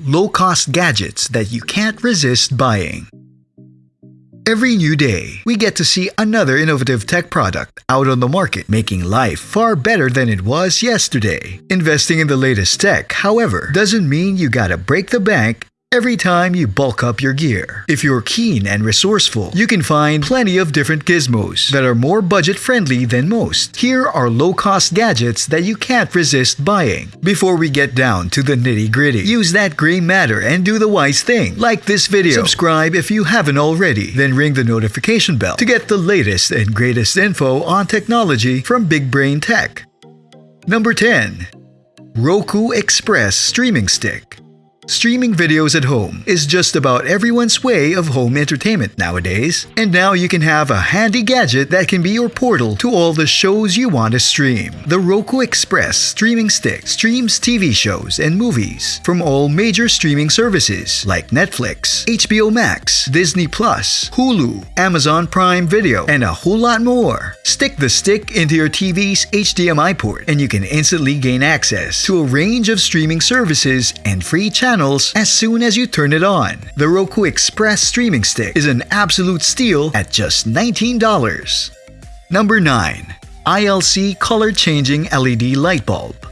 Low-cost gadgets that you can't resist buying. Every new day, we get to see another innovative tech product out on the market, making life far better than it was yesterday. Investing in the latest tech, however, doesn't mean you gotta break the bank every time you bulk up your gear. If you're keen and resourceful, you can find plenty of different gizmos that are more budget-friendly than most. Here are low-cost gadgets that you can't resist buying. Before we get down to the nitty-gritty, use that gray matter and do the wise thing. Like this video, subscribe if you haven't already, then ring the notification bell to get the latest and greatest info on technology from Big Brain Tech. Number 10. Roku Express Streaming Stick Streaming videos at home is just about everyone's way of home entertainment nowadays, and now you can have a handy gadget that can be your portal to all the shows you want to stream. The Roku Express streaming stick streams TV shows and movies from all major streaming services like Netflix, HBO Max, Disney Plus, Hulu, Amazon Prime Video, and a whole lot more. Stick the stick into your TV's HDMI port, and you can instantly gain access to a range of streaming services and free channels channels as soon as you turn it on. The Roku Express streaming stick is an absolute steal at just $19. Number 9. ILC Color Changing LED Light Bulb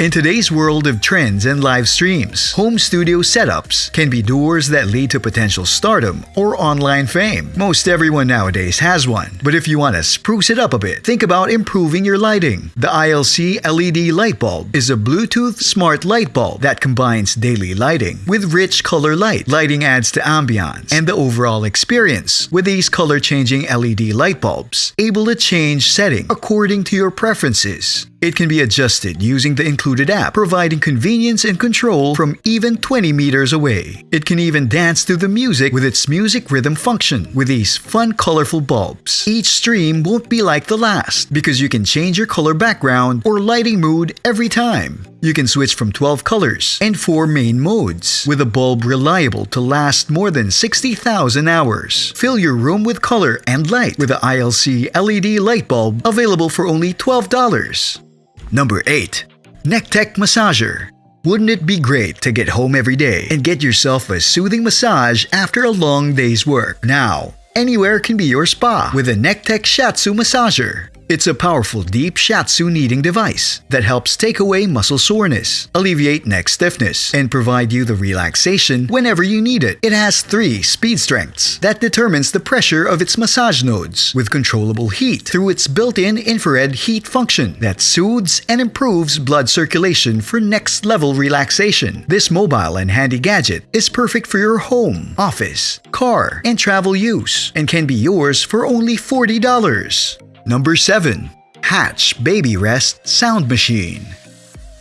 in today's world of trends and live streams, home studio setups can be doors that lead to potential stardom or online fame. Most everyone nowadays has one, but if you want to spruce it up a bit, think about improving your lighting. The ILC LED light bulb is a Bluetooth smart light bulb that combines daily lighting with rich color light. Lighting adds to ambiance and the overall experience with these color-changing LED light bulbs, able to change setting according to your preferences. It can be adjusted using the included app, providing convenience and control from even 20 meters away. It can even dance to the music with its music rhythm function with these fun colorful bulbs. Each stream won't be like the last because you can change your color background or lighting mood every time. You can switch from 12 colors and 4 main modes, with a bulb reliable to last more than 60,000 hours. Fill your room with color and light with the ILC LED light bulb available for only $12. Number 8. NeckTech Massager wouldn't it be great to get home every day and get yourself a soothing massage after a long day's work? Now, anywhere can be your spa with a NeckTech Shiatsu Massager. It's a powerful deep shiatsu kneading device that helps take away muscle soreness, alleviate neck stiffness, and provide you the relaxation whenever you need it. It has three speed strengths that determines the pressure of its massage nodes with controllable heat through its built-in infrared heat function that soothes and improves blood circulation for next level relaxation. This mobile and handy gadget is perfect for your home, office, car, and travel use and can be yours for only $40. Number 7. Hatch Baby Rest Sound Machine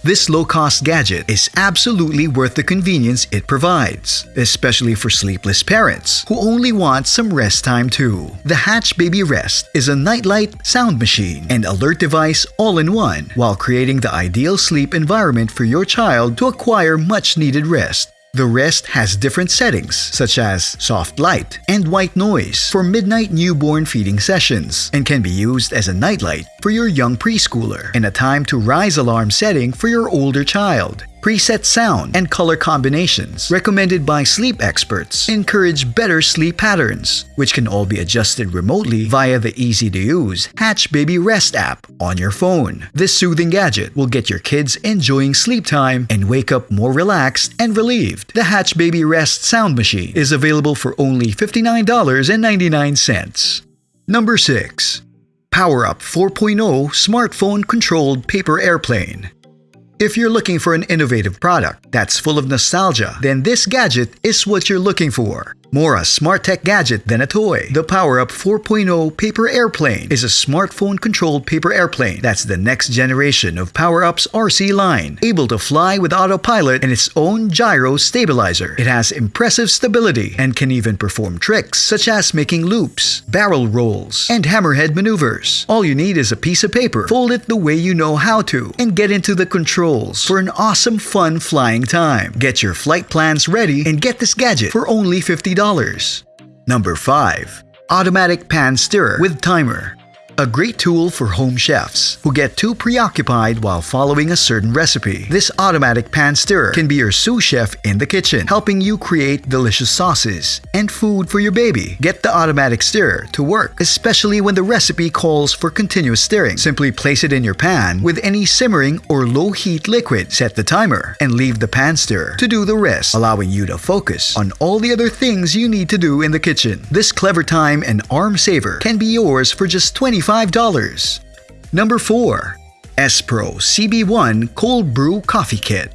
this low-cost gadget is absolutely worth the convenience it provides, especially for sleepless parents who only want some rest time too. The Hatch Baby Rest is a nightlight, sound machine, and alert device all in one while creating the ideal sleep environment for your child to acquire much-needed rest. The Rest has different settings such as soft light and white noise for midnight newborn feeding sessions and can be used as a nightlight for your young preschooler and a time to rise alarm setting for your older child. Preset sound and color combinations recommended by sleep experts encourage better sleep patterns, which can all be adjusted remotely via the easy-to-use Hatch Baby Rest app on your phone. This soothing gadget will get your kids enjoying sleep time and wake up more relaxed and relieved. The Hatch Baby Rest sound machine is available for only $59.99. Number 6. PowerUp 4.0 Smartphone Controlled Paper Airplane if you're looking for an innovative product that's full of nostalgia, then this gadget is what you're looking for. More a smart tech gadget than a toy. The PowerUp 4.0 Paper Airplane is a smartphone-controlled paper airplane that's the next generation of PowerUp's RC line, able to fly with autopilot and its own gyro stabilizer. It has impressive stability and can even perform tricks such as making loops, barrel rolls, and hammerhead maneuvers. All you need is a piece of paper, fold it the way you know how to, and get into the controls for an awesome fun flying time. Get your flight plans ready and get this gadget for only 50 $50. Number 5. Automatic Pan Stirrer with Timer A great tool for home chefs who get too preoccupied while following a certain recipe. This automatic pan stirrer can be your sous chef in the kitchen, helping you create delicious sauces and food for your baby. Get the automatic stirrer to work, especially when the recipe calls for continuous stirring. Simply place it in your pan with any simmering or low heat liquid, set the timer, and leave the pan stirrer to do the rest, allowing you to focus on all the other things you need to do in the kitchen. This clever time and arm saver can be yours for just $25. Number 4. Espro CB1 Cold Brew Coffee Kit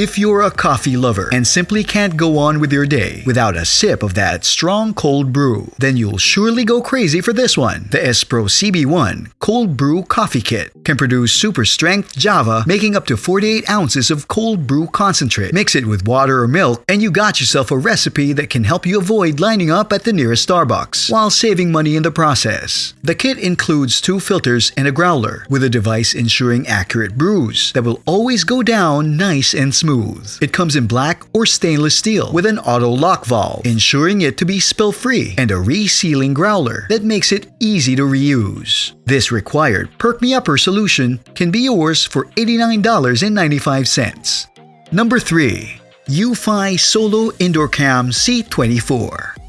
if you're a coffee lover and simply can't go on with your day without a sip of that strong cold brew, then you'll surely go crazy for this one. The Espro CB1 Cold Brew Coffee Kit can produce super strength Java, making up to 48 ounces of cold brew concentrate. Mix it with water or milk, and you got yourself a recipe that can help you avoid lining up at the nearest Starbucks while saving money in the process. The kit includes two filters and a growler, with a device ensuring accurate brews that will always go down nice and smooth smooth. It comes in black or stainless steel with an auto lock valve, ensuring it to be spill free, and a resealing growler that makes it easy to reuse. This required Perk Me Upper solution can be yours for $89.95. Number 3. eufy Solo Indoor Cam C24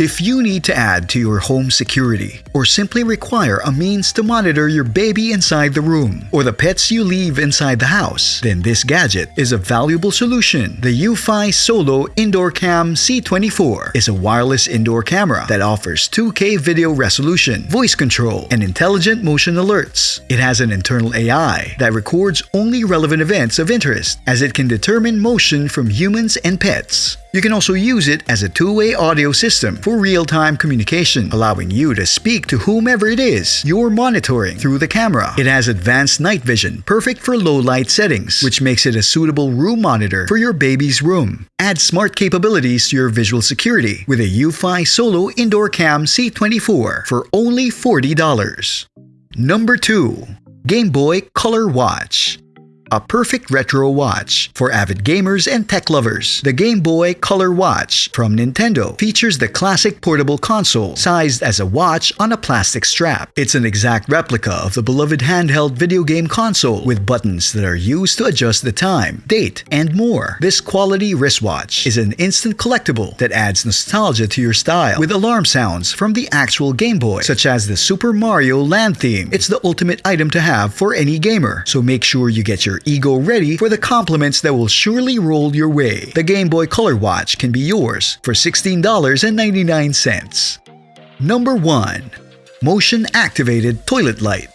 if you need to add to your home security, or simply require a means to monitor your baby inside the room, or the pets you leave inside the house, then this gadget is a valuable solution. The eufy Solo Indoor Cam C24 is a wireless indoor camera that offers 2K video resolution, voice control, and intelligent motion alerts. It has an internal AI that records only relevant events of interest, as it can determine motion from humans and pets. You can also use it as a two-way audio system for real-time communication, allowing you to speak to whomever it is you're monitoring through the camera. It has advanced night vision, perfect for low-light settings, which makes it a suitable room monitor for your baby's room. Add smart capabilities to your visual security with a eufy Solo Indoor Cam C24 for only $40. Number 2. Game Boy Color Watch a perfect retro watch for avid gamers and tech lovers. The Game Boy Color Watch from Nintendo features the classic portable console sized as a watch on a plastic strap. It's an exact replica of the beloved handheld video game console with buttons that are used to adjust the time, date, and more. This quality wristwatch is an instant collectible that adds nostalgia to your style with alarm sounds from the actual Game Boy, such as the Super Mario Land theme. It's the ultimate item to have for any gamer, so make sure you get your ego ready for the compliments that will surely roll your way. The Game Boy Color Watch can be yours for $16.99. Number 1. Motion Activated Toilet Light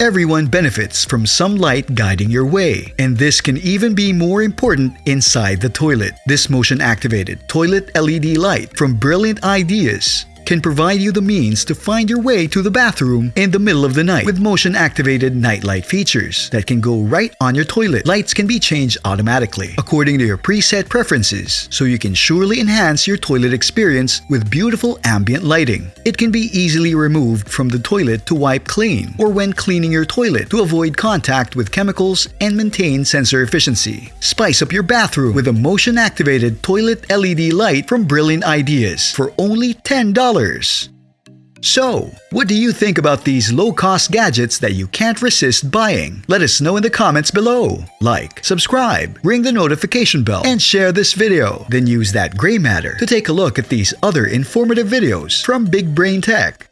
Everyone benefits from some light guiding your way, and this can even be more important inside the toilet. This motion activated toilet LED light from Brilliant Ideas can provide you the means to find your way to the bathroom in the middle of the night with motion-activated nightlight features that can go right on your toilet. Lights can be changed automatically according to your preset preferences, so you can surely enhance your toilet experience with beautiful ambient lighting. It can be easily removed from the toilet to wipe clean or when cleaning your toilet to avoid contact with chemicals and maintain sensor efficiency. Spice up your bathroom with a motion-activated toilet LED light from Brilliant Ideas for only $10. So, what do you think about these low-cost gadgets that you can't resist buying? Let us know in the comments below. Like, subscribe, ring the notification bell, and share this video. Then use that gray matter to take a look at these other informative videos from Big Brain Tech.